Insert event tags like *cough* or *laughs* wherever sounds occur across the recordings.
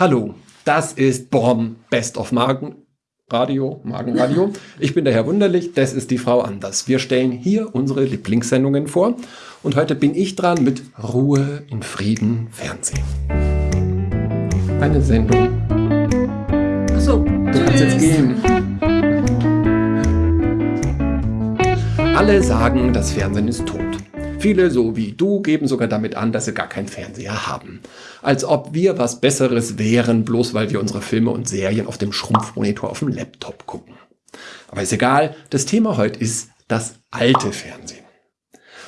Hallo, das ist BOM Best of Magen Radio, Magenradio. Ich bin der Herr Wunderlich, das ist die Frau Anders. Wir stellen hier unsere Lieblingssendungen vor und heute bin ich dran mit Ruhe in Frieden Fernsehen. Eine Sendung. Achso, du kannst jetzt gehen. Alle sagen, das Fernsehen ist tot. Viele, so wie du, geben sogar damit an, dass sie gar keinen Fernseher haben. Als ob wir was Besseres wären, bloß weil wir unsere Filme und Serien auf dem Schrumpfmonitor auf dem Laptop gucken. Aber ist egal, das Thema heute ist das alte Fernsehen.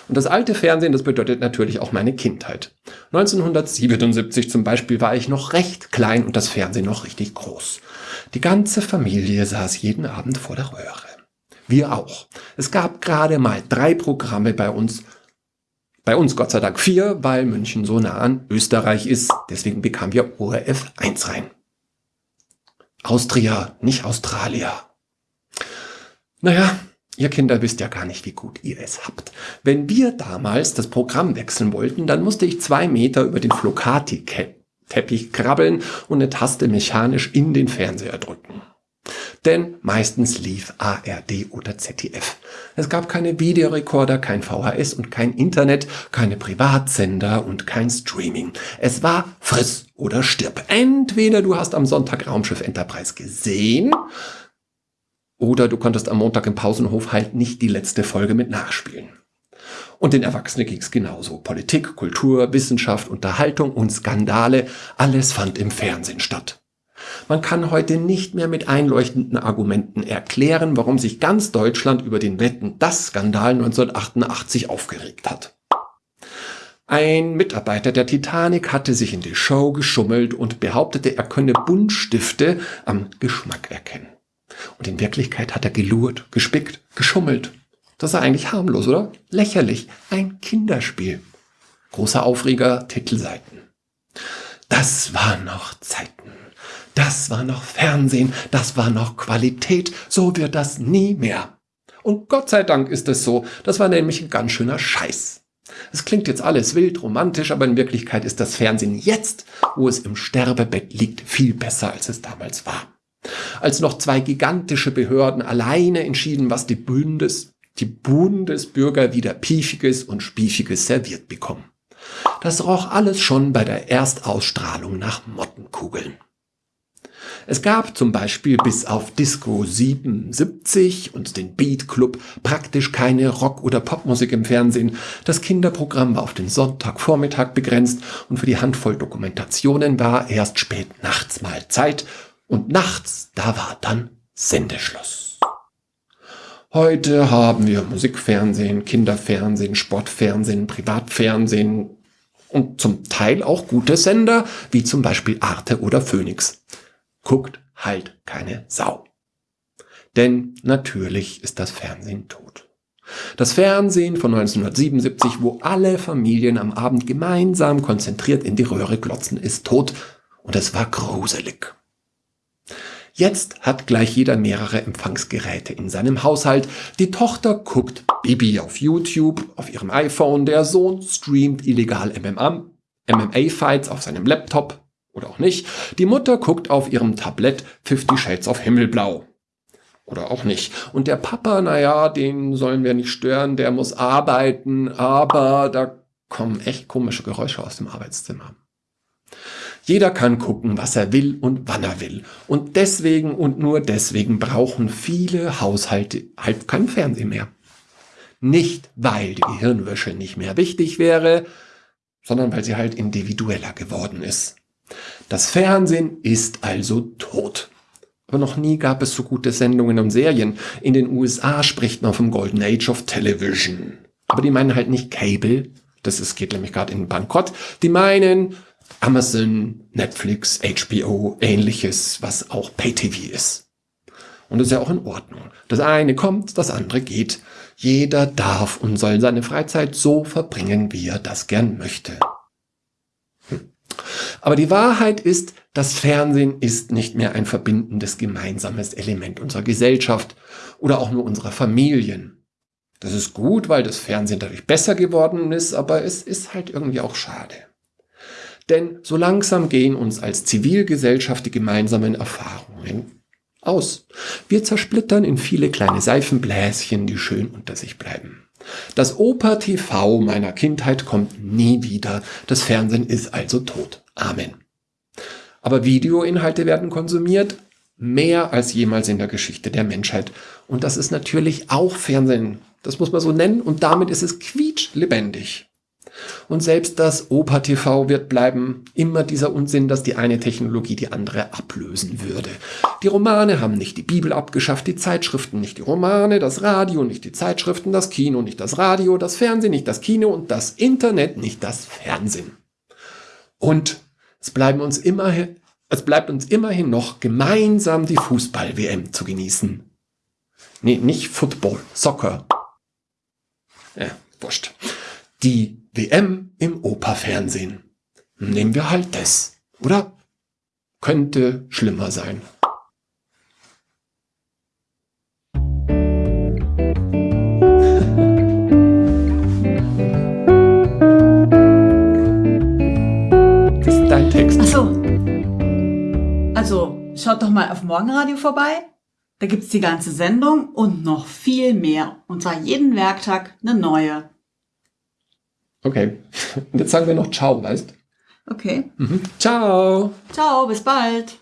Und das alte Fernsehen, das bedeutet natürlich auch meine Kindheit. 1977 zum Beispiel war ich noch recht klein und das Fernsehen noch richtig groß. Die ganze Familie saß jeden Abend vor der Röhre. Wir auch. Es gab gerade mal drei Programme bei uns bei uns Gott sei Dank vier, weil München so nah an Österreich ist. Deswegen bekamen wir ORF 1 rein. Austria, nicht Australier. Naja, ihr Kinder wisst ja gar nicht, wie gut ihr es habt. Wenn wir damals das Programm wechseln wollten, dann musste ich zwei Meter über den Flocati-Teppich krabbeln und eine Taste mechanisch in den Fernseher drücken. Denn meistens lief ARD oder ZDF. Es gab keine Videorekorder, kein VHS und kein Internet, keine Privatsender und kein Streaming. Es war friss oder stirb. Entweder du hast am Sonntag Raumschiff Enterprise gesehen, oder du konntest am Montag im Pausenhof halt nicht die letzte Folge mit nachspielen. Und den Erwachsenen ging es genauso. Politik, Kultur, Wissenschaft, Unterhaltung und Skandale, alles fand im Fernsehen statt. Man kann heute nicht mehr mit einleuchtenden Argumenten erklären, warum sich ganz Deutschland über den Wetten das Skandal 1988 aufgeregt hat. Ein Mitarbeiter der Titanic hatte sich in die Show geschummelt und behauptete, er könne Buntstifte am Geschmack erkennen. Und in Wirklichkeit hat er gelurrt, gespickt, geschummelt. Das ist eigentlich harmlos, oder? Lächerlich. Ein Kinderspiel. Großer Aufreger, Titelseiten. Das waren noch Zeiten. Das war noch Fernsehen, das war noch Qualität, so wird das nie mehr. Und Gott sei Dank ist es so, das war nämlich ein ganz schöner Scheiß. Es klingt jetzt alles wild, romantisch, aber in Wirklichkeit ist das Fernsehen jetzt, wo es im Sterbebett liegt, viel besser, als es damals war. Als noch zwei gigantische Behörden alleine entschieden, was die Bundes, die Bundesbürger wieder Piefiges und Spiefiges serviert bekommen. Das roch alles schon bei der Erstausstrahlung nach Mottenkugeln. Es gab zum Beispiel bis auf Disco 77 und den Beat Club praktisch keine Rock- oder Popmusik im Fernsehen. Das Kinderprogramm war auf den Sonntagvormittag begrenzt und für die Handvoll Dokumentationen war erst spät nachts mal Zeit und nachts, da war dann Sendeschluss. Heute haben wir Musikfernsehen, Kinderfernsehen, Sportfernsehen, Privatfernsehen und zum Teil auch gute Sender, wie zum Beispiel Arte oder Phoenix guckt halt keine Sau. Denn natürlich ist das Fernsehen tot. Das Fernsehen von 1977, wo alle Familien am Abend gemeinsam konzentriert in die Röhre glotzen, ist tot und es war gruselig. Jetzt hat gleich jeder mehrere Empfangsgeräte in seinem Haushalt. Die Tochter guckt Bibi auf YouTube, auf ihrem iPhone, der Sohn streamt illegal MMA-Fights auf seinem Laptop, oder auch nicht. Die Mutter guckt auf ihrem Tablett Fifty Shades of Himmelblau. Oder auch nicht. Und der Papa, naja, den sollen wir nicht stören, der muss arbeiten, aber da kommen echt komische Geräusche aus dem Arbeitszimmer. Jeder kann gucken, was er will und wann er will. Und deswegen und nur deswegen brauchen viele Haushalte halt kein Fernsehen mehr. Nicht, weil die Hirnwäsche nicht mehr wichtig wäre, sondern weil sie halt individueller geworden ist. Das Fernsehen ist also tot. Aber noch nie gab es so gute Sendungen und Serien. In den USA spricht man vom Golden Age of Television. Aber die meinen halt nicht Cable. Das ist, geht nämlich gerade in Bankrott. Die meinen Amazon, Netflix, HBO, ähnliches, was auch Pay-TV ist. Und das ist ja auch in Ordnung. Das eine kommt, das andere geht. Jeder darf und soll seine Freizeit so verbringen, wie er das gern möchte. Aber die Wahrheit ist, das Fernsehen ist nicht mehr ein verbindendes gemeinsames Element unserer Gesellschaft oder auch nur unserer Familien. Das ist gut, weil das Fernsehen dadurch besser geworden ist, aber es ist halt irgendwie auch schade. Denn so langsam gehen uns als Zivilgesellschaft die gemeinsamen Erfahrungen aus. Wir zersplittern in viele kleine Seifenbläschen, die schön unter sich bleiben. Das Oper-TV meiner Kindheit kommt nie wieder. Das Fernsehen ist also tot. Amen. Aber Videoinhalte werden konsumiert, mehr als jemals in der Geschichte der Menschheit. Und das ist natürlich auch Fernsehen. Das muss man so nennen. Und damit ist es quietschlebendig. Und selbst das Oper-TV wird bleiben. Immer dieser Unsinn, dass die eine Technologie die andere ablösen würde. Die Romane haben nicht die Bibel abgeschafft, die Zeitschriften nicht die Romane, das Radio nicht die Zeitschriften, das Kino nicht das Radio, das Fernsehen nicht das Kino und das Internet nicht das Fernsehen. Und es bleiben uns immerhin, es bleibt uns immerhin noch gemeinsam die Fußball-WM zu genießen. Nee, nicht Football, Soccer. Ja, wurscht. Die WM im Operfernsehen. Nehmen wir halt das, oder? Könnte schlimmer sein. *laughs* Das ist dein Text. Ach so. Also, schaut doch mal auf Morgenradio vorbei. Da gibt's die ganze Sendung und noch viel mehr. Und zwar jeden Werktag eine neue. Okay. Und *laughs* jetzt sagen wir noch Ciao, weißt? Okay. Mhm. Ciao. Ciao, bis bald.